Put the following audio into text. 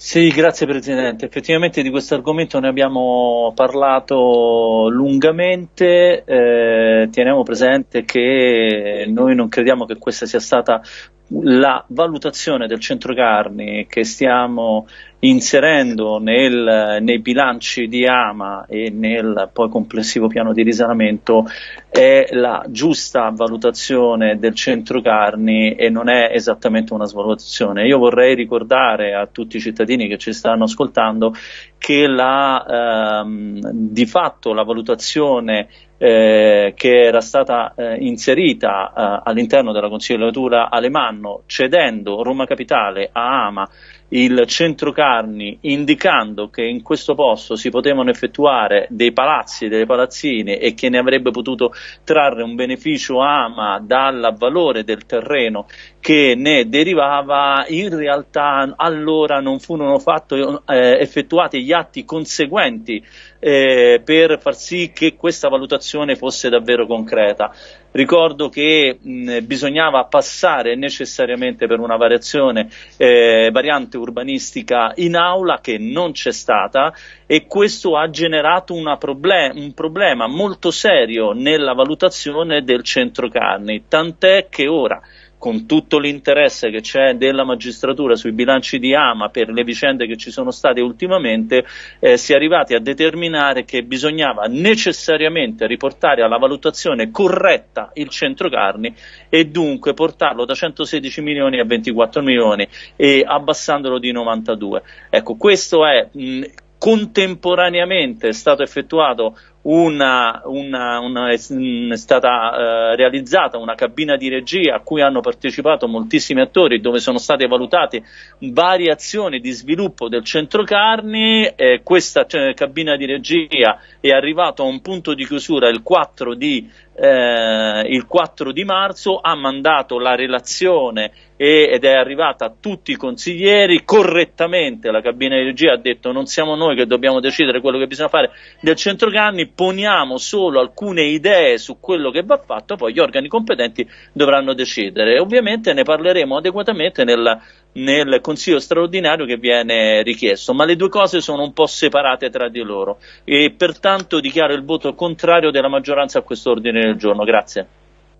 Sì, grazie Presidente. Effettivamente di questo argomento ne abbiamo parlato lungamente. Eh, teniamo presente che noi non crediamo che questa sia stata la valutazione del centro carni che stiamo inserendo nel, nei bilanci di Ama e nel poi complessivo piano di risanamento è la giusta valutazione del centro carni e non è esattamente una svalutazione. Io vorrei ricordare a tutti i cittadini che ci stanno ascoltando che la, ehm, di fatto la valutazione eh, che era stata eh, inserita eh, all'interno della consigliatura Alemanno cedendo Roma Capitale a Ama il centro carni indicando che in questo posto si potevano effettuare dei palazzi e delle palazzine e che ne avrebbe potuto trarre un beneficio ama dal valore del terreno che ne derivava, in realtà allora non furono fatto, eh, effettuati gli atti conseguenti eh, per far sì che questa valutazione fosse davvero concreta. Ricordo che mh, bisognava passare necessariamente per una variazione, eh, variante urbanistica in aula che non c'è stata e questo ha generato problem un problema molto serio nella valutazione del centro carni, tant'è che ora con tutto l'interesse che c'è della magistratura sui bilanci di Ama per le vicende che ci sono state ultimamente, eh, si è arrivati a determinare che bisognava necessariamente riportare alla valutazione corretta il centro carni e dunque portarlo da 116 milioni a 24 milioni e abbassandolo di 92. Ecco, questo è mh, contemporaneamente è stato effettuato una, una, una, è stata eh, realizzata una cabina di regia a cui hanno partecipato moltissimi attori dove sono state valutate varie azioni di sviluppo del centro carni eh, questa cioè, cabina di regia è arrivata a un punto di chiusura il 4 di, eh, il 4 di marzo ha mandato la relazione e, ed è arrivata a tutti i consiglieri correttamente. La cabina di regia ha detto non siamo noi che dobbiamo decidere quello che bisogna fare del centro carni poniamo solo alcune idee su quello che va fatto, poi gli organi competenti dovranno decidere. Ovviamente ne parleremo adeguatamente nel, nel Consiglio straordinario che viene richiesto, ma le due cose sono un po' separate tra di loro e pertanto dichiaro il voto contrario della maggioranza a questo ordine del giorno. Grazie.